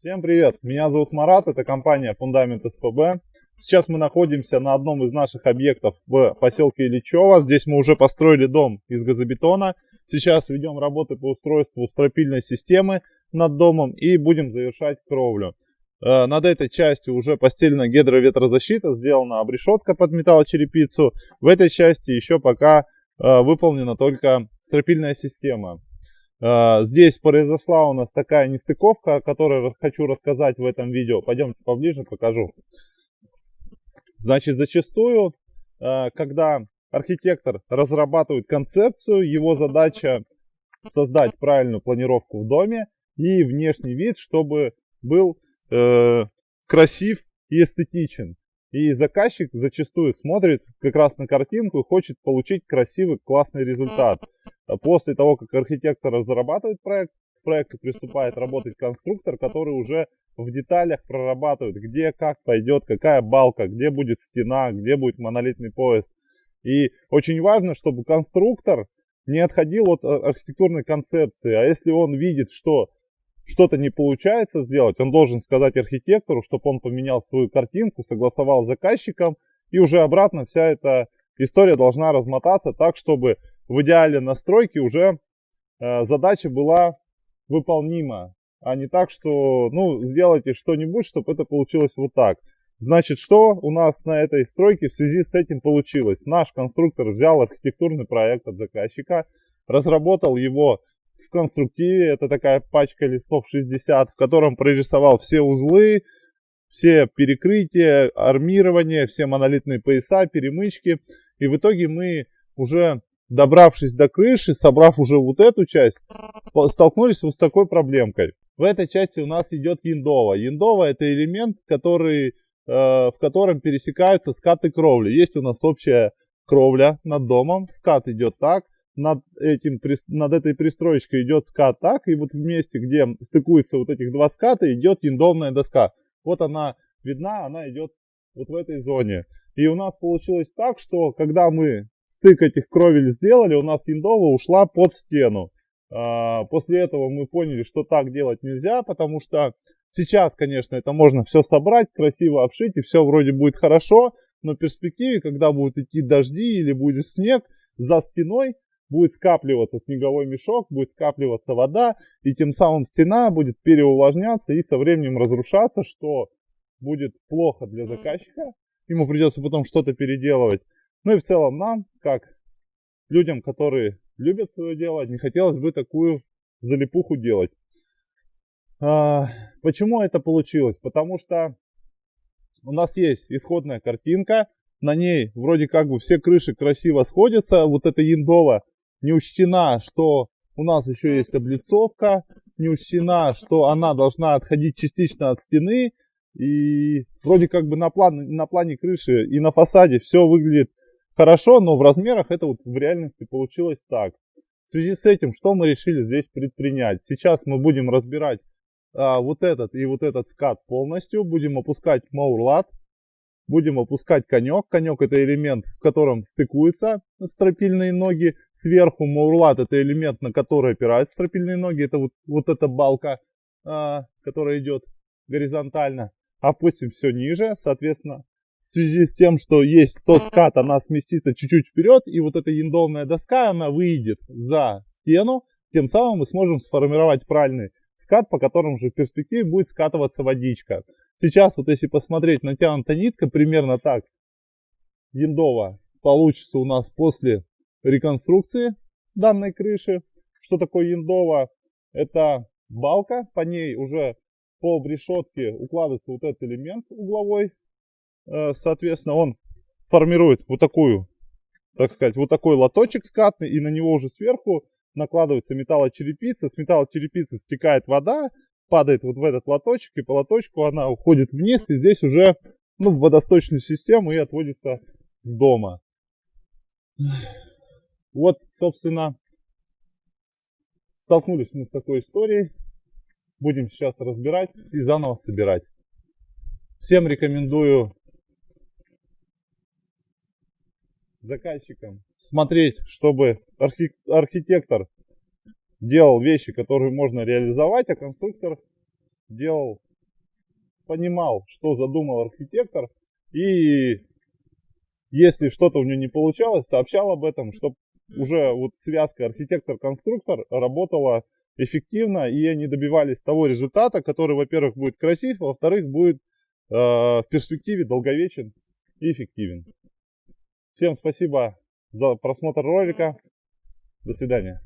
Всем привет! Меня зовут Марат, это компания Фундамент СПБ. Сейчас мы находимся на одном из наших объектов в поселке Ильичево. Здесь мы уже построили дом из газобетона. Сейчас ведем работы по устройству стропильной системы над домом и будем завершать кровлю. Э, над этой частью уже постелена гидроветрозащита, сделана обрешетка под металлочерепицу. В этой части еще пока э, выполнена только стропильная система. Э, здесь произошла у нас такая нестыковка, о которой хочу рассказать в этом видео. Пойдемте поближе, покажу. Значит, зачастую, когда архитектор разрабатывает концепцию, его задача создать правильную планировку в доме и внешний вид, чтобы был э, красив и эстетичен. И заказчик зачастую смотрит как раз на картинку и хочет получить красивый, классный результат. А после того, как архитектор разрабатывает проект, к проекту приступает работать конструктор, который уже в деталях прорабатывает, где как пойдет, какая балка, где будет стена, где будет монолитный пояс. И очень важно, чтобы конструктор не отходил от архитектурной концепции, а если он видит, что что-то не получается сделать, он должен сказать архитектору, чтобы он поменял свою картинку, согласовал с заказчиком, и уже обратно вся эта история должна размотаться так, чтобы в идеале настройки уже э, задача была выполнима, а не так, что, ну, сделайте что-нибудь, чтобы это получилось вот так. Значит, что у нас на этой стройке в связи с этим получилось? Наш конструктор взял архитектурный проект от заказчика, разработал его в конструктиве. Это такая пачка листов 60, в котором прорисовал все узлы, все перекрытия, армирование, все монолитные пояса, перемычки. И в итоге мы уже добравшись до крыши, собрав уже вот эту часть, столкнулись вот с такой проблемкой. В этой части у нас идет яндова. Яндова это элемент, который, э, в котором пересекаются скаты кровли. Есть у нас общая кровля над домом, скат идет так, над, этим, над этой пристроечкой идет скат так, и вот в месте, где стыкуются вот этих два ската, идет яндовная доска. Вот она видна, она идет вот в этой зоне. И у нас получилось так, что когда мы стык этих кровель сделали, у нас яндова ушла под стену. А, после этого мы поняли, что так делать нельзя, потому что сейчас, конечно, это можно все собрать, красиво обшить, и все вроде будет хорошо, но в перспективе, когда будут идти дожди или будет снег, за стеной будет скапливаться снеговой мешок, будет скапливаться вода, и тем самым стена будет переувлажняться и со временем разрушаться, что будет плохо для заказчика. Ему придется потом что-то переделывать. Ну и в целом нам, как людям, которые любят свое дело, не хотелось бы такую залипуху делать. А, почему это получилось? Потому что у нас есть исходная картинка, на ней вроде как бы все крыши красиво сходятся, вот это яндово не учтена, что у нас еще есть облицовка, не учтена, что она должна отходить частично от стены. И вроде как бы на, план, на плане крыши и на фасаде все выглядит хорошо, но в размерах это вот в реальности получилось так. В связи с этим, что мы решили здесь предпринять? Сейчас мы будем разбирать а, вот этот и вот этот скат полностью, будем опускать маурлат, Будем опускать конек. Конек это элемент, в котором стыкуются стропильные ноги. Сверху маурлат это элемент, на который опираются стропильные ноги. Это вот, вот эта балка, а, которая идет горизонтально. Опустим все ниже. Соответственно, в связи с тем, что есть тот скат, она сместится чуть-чуть вперед. И вот эта яндовная доска, она выйдет за стену. Тем самым мы сможем сформировать правильный скат, по которому же в перспективе будет скатываться водичка. Сейчас вот если посмотреть, натянута нитка примерно так, яндова получится у нас после реконструкции данной крыши. Что такое яндова? Это балка, по ней уже по решетке укладывается вот этот элемент угловой. Э, соответственно, он формирует вот такую, так сказать, вот такой лоточек скатный, и на него уже сверху накладывается металлочерепица. С металлочерепицы стекает вода, падает вот в этот лоточек, и по лоточку она уходит вниз, и здесь уже ну, в водосточную систему и отводится с дома. Вот, собственно, столкнулись мы с такой историей. Будем сейчас разбирать и заново собирать. Всем рекомендую заказчикам смотреть, чтобы архитектор делал вещи, которые можно реализовать, а конструктор делал понимал, что задумал архитектор, и если что-то у него не получалось, сообщал об этом, чтобы уже вот связка архитектор-конструктор работала эффективно, и они добивались того результата, который, во-первых, будет красив, а во-вторых, будет э, в перспективе долговечен и эффективен. Всем спасибо за просмотр ролика. До свидания.